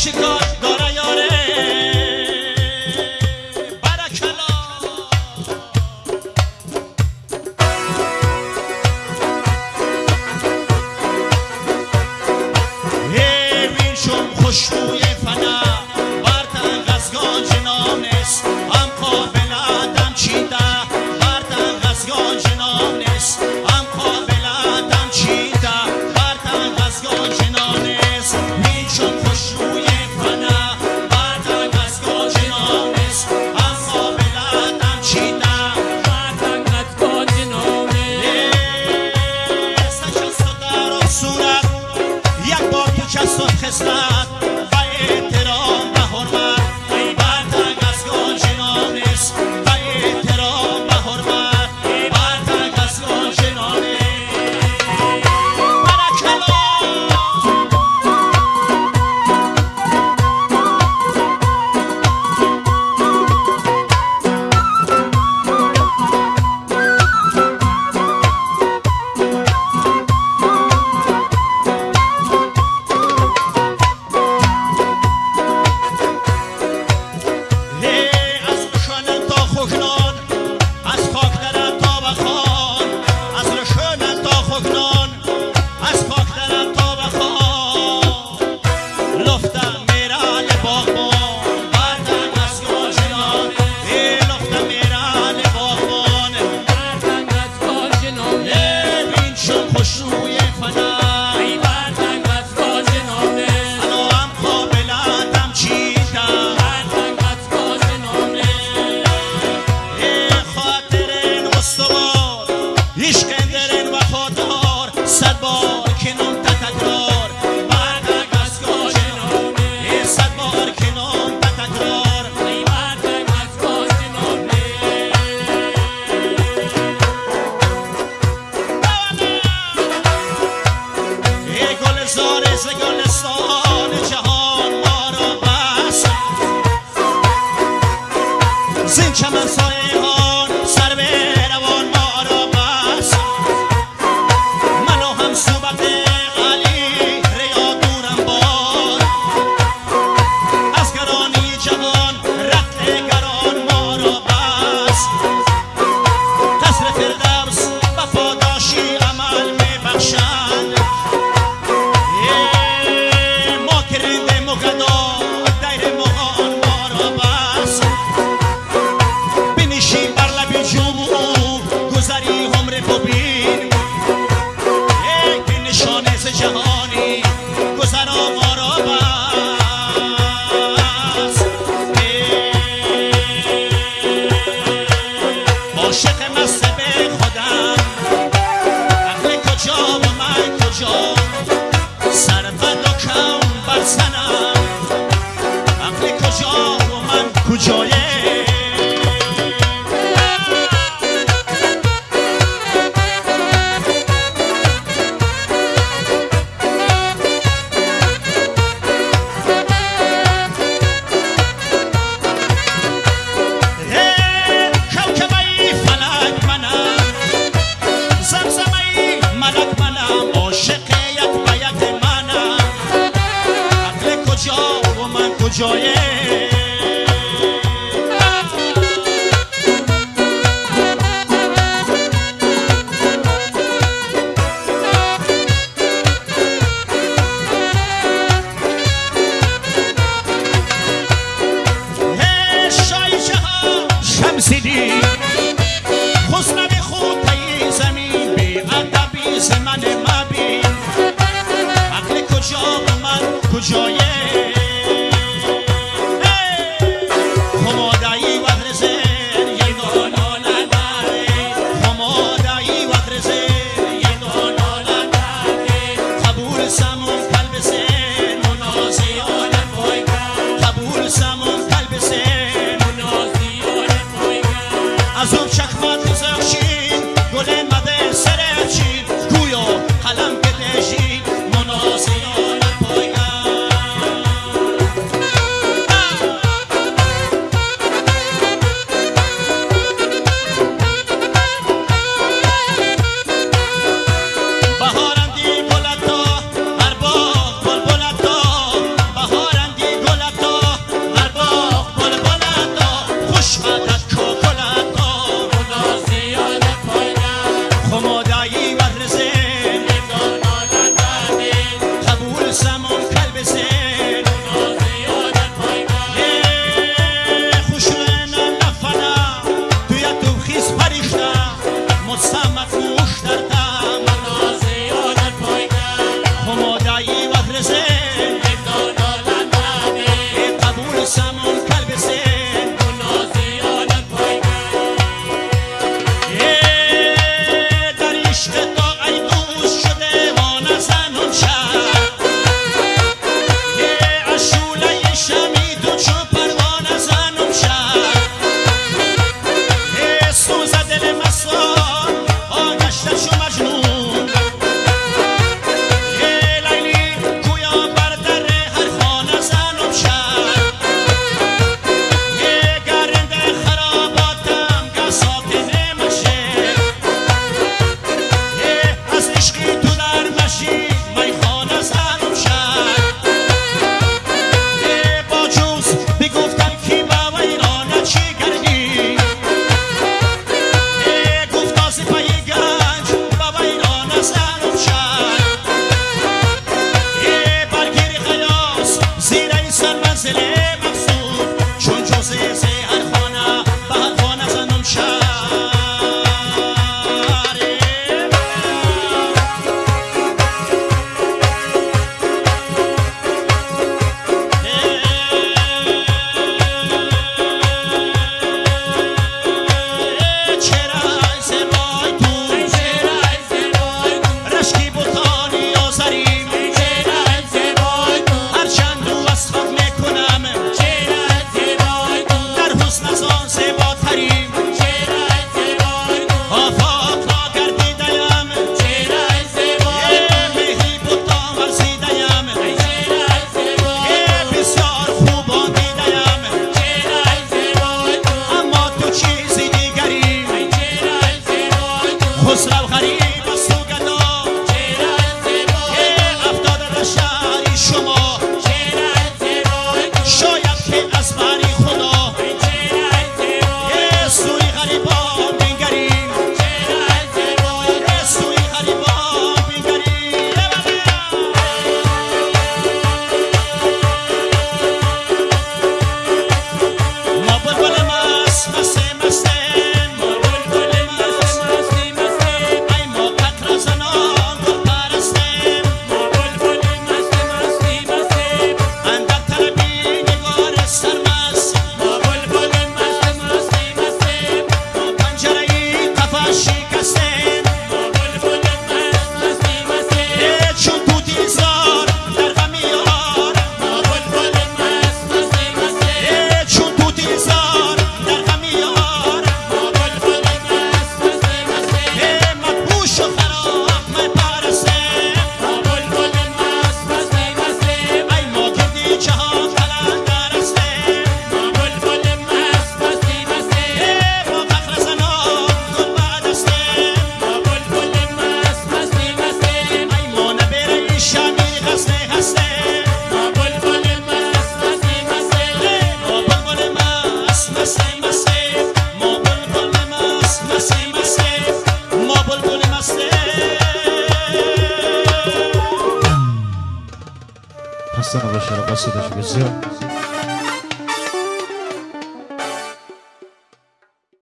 she got